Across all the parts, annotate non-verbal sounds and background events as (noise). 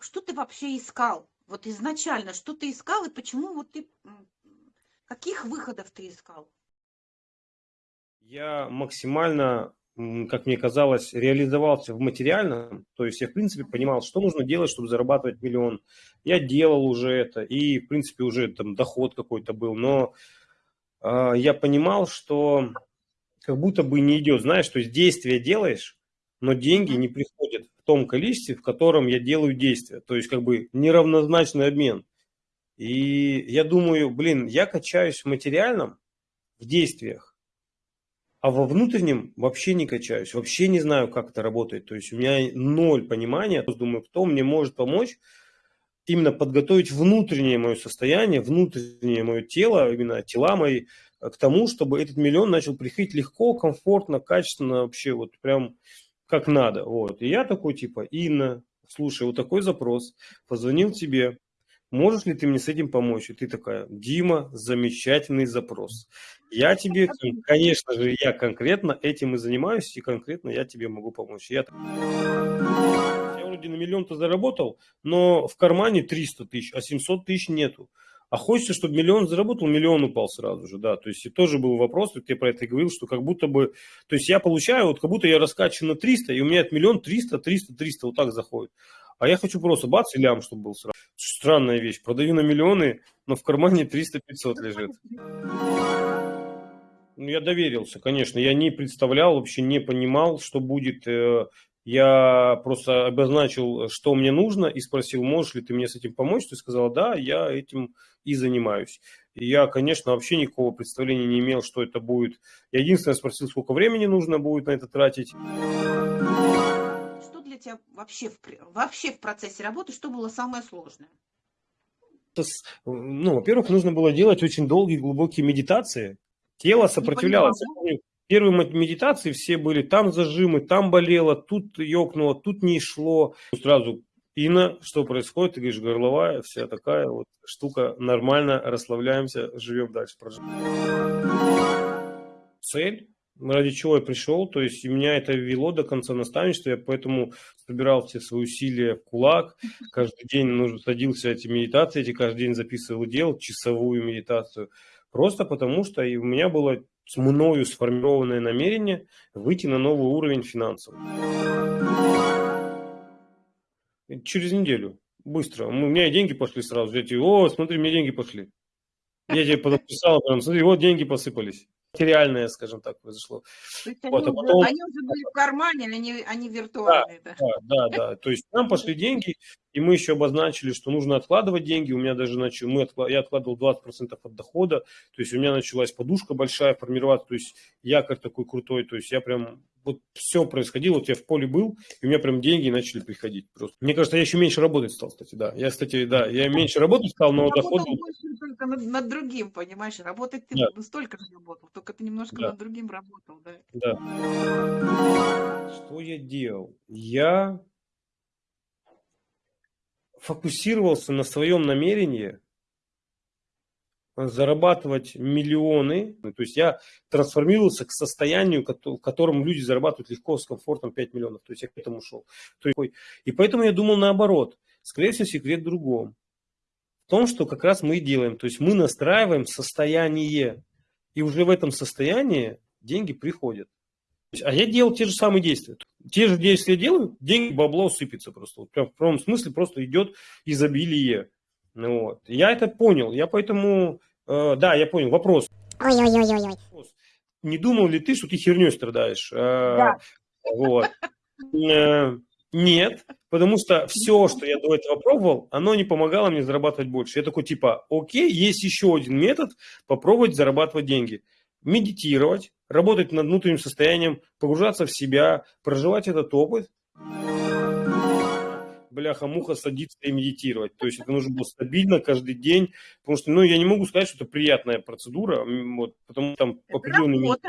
что ты вообще искал? Вот изначально, что ты искал и почему вот ты, каких выходов ты искал? Я максимально, как мне казалось, реализовался в материальном. То есть я, в принципе, понимал, что нужно делать, чтобы зарабатывать миллион. Я делал уже это, и, в принципе, уже там доход какой-то был. Но а, я понимал, что как будто бы не идет. Знаешь, то есть действия делаешь, но деньги не приходят в том количестве, в котором я делаю действия. То есть как бы неравнозначный обмен. И я думаю, блин, я качаюсь в материальном, в действиях, а во внутреннем вообще не качаюсь, вообще не знаю, как это работает. То есть у меня ноль понимания. Думаю, кто мне может помочь именно подготовить внутреннее мое состояние, внутреннее мое тело, именно тела мои, к тому, чтобы этот миллион начал приходить легко, комфортно, качественно, вообще вот прям как надо. Вот. И я такой типа, Инна, слушай, вот такой запрос, позвонил тебе, можешь ли ты мне с этим помочь? И ты такая, Дима, замечательный запрос. Я тебе, конечно же, я конкретно этим и занимаюсь, и конкретно я тебе могу помочь. Я, я вроде на миллион-то заработал, но в кармане 300 тысяч, а 700 тысяч нету. А хочется, чтобы миллион заработал, миллион упал сразу же, да. То есть и тоже был вопрос, вот я про это и говорил, что как будто бы, то есть я получаю, вот как будто я раскачан на 300, и у меня от миллион 300, 300, 300, вот так заходит. А я хочу просто бац и лям, чтобы был сразу. Странная вещь. Продаю на миллионы, но в кармане 300-500 лежит. Ну, я доверился, конечно. Я не представлял, вообще не понимал, что будет. Я просто обозначил, что мне нужно, и спросил, можешь ли ты мне с этим помочь. Ты сказала, да, я этим и занимаюсь. И я, конечно, вообще никакого представления не имел, что это будет. Я единственное спросил, сколько времени нужно будет на это тратить. Что для тебя вообще в, вообще в процессе работы, что было самое сложное? Ну, во-первых, нужно было делать очень долгие, глубокие медитации. Тело сопротивлялось. Я помню, Первые медитации все были, там зажимы, там болело, тут ёкнуло, тут не шло. Сразу, Инна, что происходит? Ты говоришь, горловая, вся такая вот штука, нормально, расслабляемся, живем дальше. Цель, ради чего я пришел, то есть меня это ввело до конца наставничества, я поэтому собирал все свои усилия в кулак, каждый день нужно садился эти медитации, эти каждый день записывал и делал часовую медитацию, просто потому что и у меня было мною сформированное намерение выйти на новый уровень финансов. Через неделю, быстро. У меня деньги пошли сразу. Я тебе, о, смотри, мне деньги пошли. Я тебе потом писал, прям, смотри, вот деньги посыпались. Материальное, скажем так, произошло. То есть они, Вот, а уже, потом- они уже были в кармане, они, они виртуальные? Да. Да, да, да. То есть нам пошли деньги, и мы еще обозначили, что нужно откладывать деньги. У меня даже начал, мы откла- я откладывал 20% от дохода. То есть у меня началась подушка большая формироваться. То есть я как такой крутой. То есть я прям вот все происходило. Вот я в поле был, и у меня прям деньги начали приходить. Просто. Мне кажется, я еще меньше работать стал, кстати, да. Я, кстати, да, я меньше работать стал, но доход был. больше только над, над другим, понимаешь? Работать ты Да. столько же работал, только ты немножко Да. над другим работал, да. Да. Что я делал? Я фокусировался на своем намерении зарабатывать миллионы. Ну, То есть я трансформировался к состоянию, в котором люди зарабатывают легко, с комфортом 5 миллионов. То есть я к этому шел. И поэтому я думал наоборот. Скорее всего, секрет в другом. В том, что как раз мы и делаем. То есть мы настраиваем состояние. И уже в этом состоянии деньги приходят. А я делал те же самые действия. Те же действия делаю, деньги, бабло сыпется просто. Вот прям в прямом смысле просто идет изобилие. Ну, вот. Я это понял. Я поэтому... э, да, я понял. Вопрос. Вопрос. Не думал ли ты, что ты херней страдаешь? Э, Да. Вот. (laughs) Нет, потому что все, что я до этого пробовал, оно не помогало мне зарабатывать больше. Я такой типа, окей, есть еще один метод попробовать зарабатывать деньги. Медитировать, работать над внутренним состоянием, погружаться в себя, проживать этот опыт. Бляха-муха садиться и медитировать. То есть это нужно было стабильно каждый день. Потому что, ну, я не могу сказать, что это приятная процедура, вот, потому что там Это определенный работа.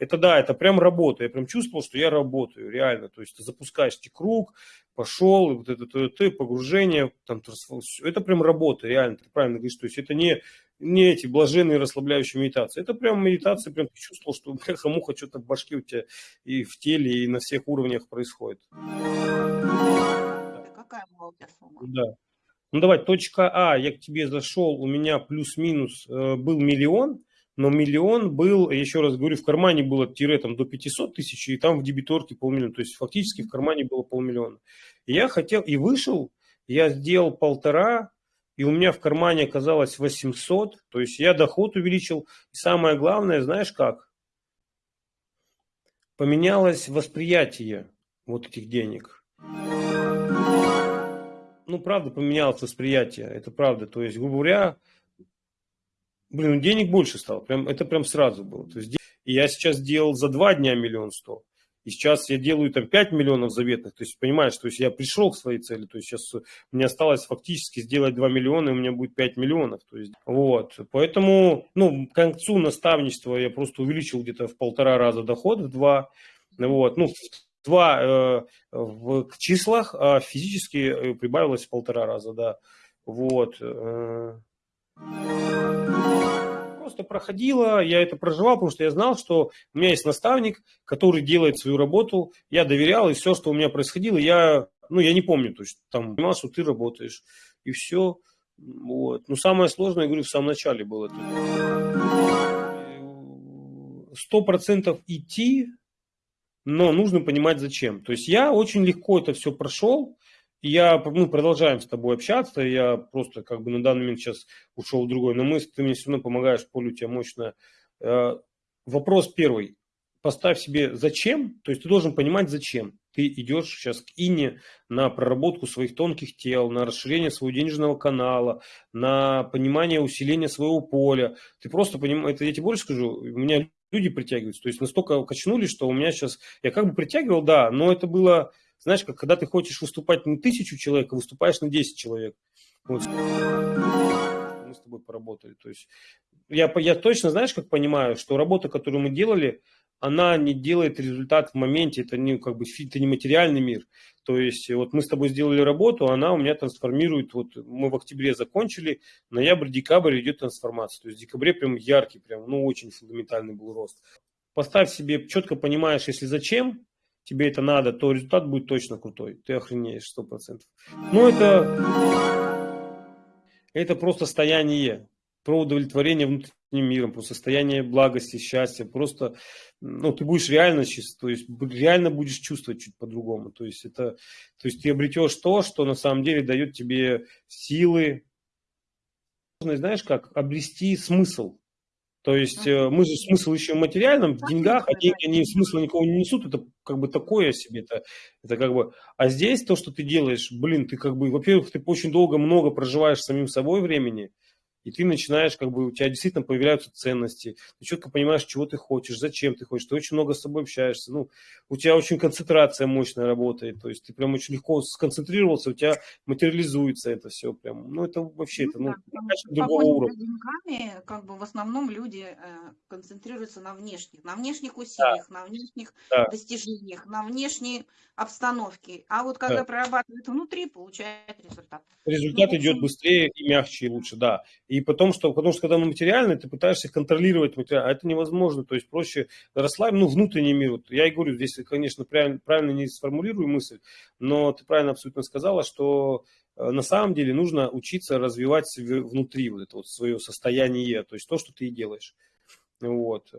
Это да, это прям работа. Я прям чувствовал, что я работаю, реально. То есть ты запускаешь круг, пошел, вот это, это, это погружение, там, всё. это прям работа, реально, ты правильно говоришь. То есть это не, не эти блаженные расслабляющие медитации. Это прям медитация, прям ты чувствовал, что (laughs) бляха-муха что-то в башке у тебя и в теле, и на всех уровнях происходит. Какая сумма. Да. Ну давай, точка А, я к тебе зашел, у меня плюс-минус э, был миллион, но миллион был, еще раз говорю, в кармане было тире там до 500 тысяч, и там в дебиторке полмиллиона, то есть фактически в кармане было полмиллиона. И я хотел, и вышел, я сделал полтора, и у меня в кармане оказалось 800, то есть я доход увеличил, и самое главное, знаешь как? Поменялось восприятие вот этих денег ну, правда, поменялось восприятие, это правда. То есть, грубо говоря, блин, ну, денег больше стало, прям, это прям сразу было. То есть, я сейчас делал за два дня миллион сто, и сейчас я делаю там 5 миллионов заветных, то есть, понимаешь, то есть я пришел к своей цели, то есть сейчас мне осталось фактически сделать 2 миллиона, и у меня будет 5 миллионов, то есть, вот, поэтому, ну, к концу наставничества я просто увеличил где-то в полтора раза доход, в два, вот, ну, два э, в числах, а физически э, прибавилось в полтора раза, да. Вот. Э. Просто проходило, я это проживал, потому что я знал, что у меня есть наставник, который делает свою работу, я доверял, и все, что у меня происходило, я, ну, я не помню, то есть там понимал, что ты работаешь, и все. Вот. Но самое сложное, я говорю, в самом начале было. Сто процентов идти но нужно понимать зачем. То есть я очень легко это все прошел, я, мы продолжаем с тобой общаться, я просто как бы на данный момент сейчас ушел в другой, но мы, ты мне все равно помогаешь, поле у тебя мощно. Э, вопрос первый. Поставь себе зачем, то есть ты должен понимать зачем. Ты идешь сейчас к Ине на проработку своих тонких тел, на расширение своего денежного канала, на понимание усиления своего поля. Ты просто понимаешь, это я тебе больше скажу, у меня люди притягиваются. То есть настолько качнулись, что у меня сейчас... Я как бы притягивал, да, но это было, знаешь, как когда ты хочешь выступать на тысячу человек, а выступаешь на 10 человек. Вот. Мы с тобой поработали. То есть я, я точно, знаешь, как понимаю, что работа, которую мы делали, она не делает результат в моменте, это не как бы это не материальный мир. То есть вот мы с тобой сделали работу, она у меня трансформирует, вот мы в октябре закончили, ноябрь-декабрь идет трансформация. То есть в декабре прям яркий, прям, ну очень фундаментальный был рост. Поставь себе, четко понимаешь, если зачем тебе это надо, то результат будет точно крутой. Ты охренеешь сто процентов. Ну это, это просто состояние про удовлетворение внутренним миром, про состояние благости, счастья. Просто, ну, ты будешь реально, то есть реально будешь чувствовать чуть по-другому. То есть это, то есть ты обретешь то, что на самом деле дает тебе силы. Знаешь, как обрести смысл. То есть э, мы же смысл ищем в материальном, в деньгах, а деньги они смысла никого не несут, это как бы такое себе, это, это как бы, а здесь то, что ты делаешь, блин, ты как бы, во-первых, ты очень долго, много проживаешь самим собой времени, и ты начинаешь, как бы, у тебя действительно появляются ценности, ты четко понимаешь, чего ты хочешь, зачем ты хочешь, ты очень много с собой общаешься, ну, у тебя очень концентрация мощная работает, то есть ты прям очень легко сконцентрировался, у тебя материализуется это все прям, ну, это вообще, ну, это, ну, да, другого уровня. деньгами, как бы, в основном люди э, концентрируются на внешних, на внешних усилиях, да. на внешних да. достижениях, на внешней обстановке, а вот когда да. прорабатывают внутри, получает результат. Результат ну, идет быстрее и мягче, и лучше, да. И потом, что, потому что когда оно материальное, ты пытаешься контролировать материал, а это невозможно. То есть проще расслабить, ну, внутренний мир. Вот я и говорю, здесь, конечно, правильно, правильно не сформулирую мысль, но ты правильно абсолютно сказала, что э, на самом деле нужно учиться развивать внутри вот это вот свое состояние, то есть то, что ты и делаешь. Вот.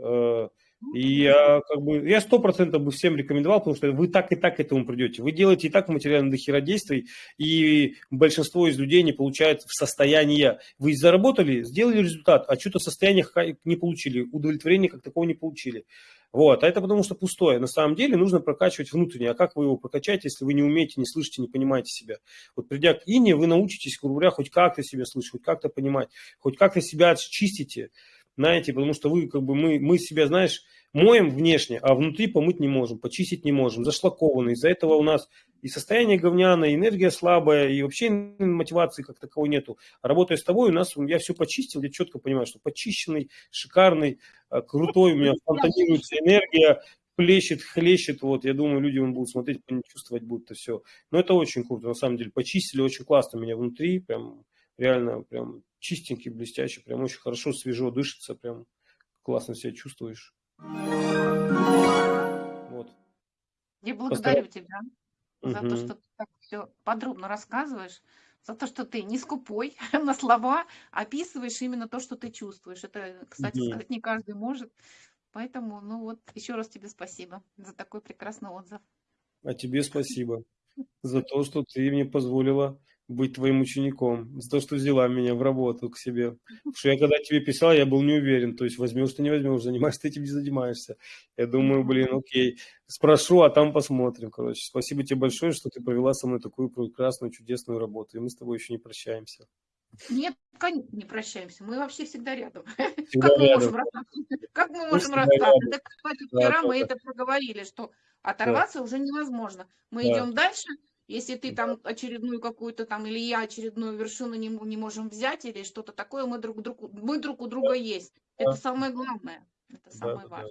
И я как бы, я сто процентов бы всем рекомендовал, потому что вы так и так к этому придете. Вы делаете и так материально до хера действий, и большинство из людей не получает в состояние. Вы заработали, сделали результат, а что-то состояние не получили, удовлетворения как такого не получили. Вот, а это потому что пустое. На самом деле нужно прокачивать внутреннее. А как вы его прокачаете, если вы не умеете, не слышите, не понимаете себя? Вот придя к ине, вы научитесь, грубо говоря, хоть как-то себя слышать, хоть как-то понимать, хоть как-то себя чистите знаете, потому что вы, как бы, мы, мы себя, знаешь, моем внешне, а внутри помыть не можем, почистить не можем, зашлакованы. Из-за этого у нас и состояние говняное, и энергия слабая, и вообще мотивации как таковой нету. А работая с тобой, у нас, я все почистил, я четко понимаю, что почищенный, шикарный, а, крутой, у меня фонтанируется энергия, плещет, хлещет, вот, я думаю, люди будут смотреть, чувствовать будут это все. Но это очень круто, на самом деле, почистили очень классно меня внутри, прям, реально, прям, чистенький, блестящий, прям очень хорошо, свежо дышится, прям классно себя чувствуешь. Вот. Я благодарю Постар... тебя. за то, что ты так все подробно рассказываешь, за то, что ты не скупой (laughs) на слова, описываешь именно то, что ты чувствуешь. Это, кстати Мгм. сказать, не каждый может. Поэтому, ну вот, еще раз тебе спасибо за такой прекрасный отзыв. А тебе спасибо (laughs) за то, что ты мне позволила быть твоим учеником, за то, что взяла меня в работу к себе. Потому что я когда тебе писал, я был не уверен, то есть возьмешь ты, не возьмешь, занимаешься ты этим, не занимаешься. Я думаю, блин, окей, спрошу, а там посмотрим, короче. Спасибо тебе большое, что ты провела со мной такую прекрасную, чудесную работу, и мы с тобой еще не прощаемся. Нет, кон- не прощаемся. Мы вообще всегда рядом. (laughs) Всегда Как мы рядом. можем расстаться? (laughs) Как мы можем всегда расстаться? Так, кстати, Да, вчера да, мы да. это проговорили, что оторваться уже невозможно. Мы Да. идем дальше. Если ты там очередную какую-то там, или я очередную вершину не, не можем взять, или что-то такое, мы друг, друг, мы друг у друга есть. Это самое главное. Это самое да. важное.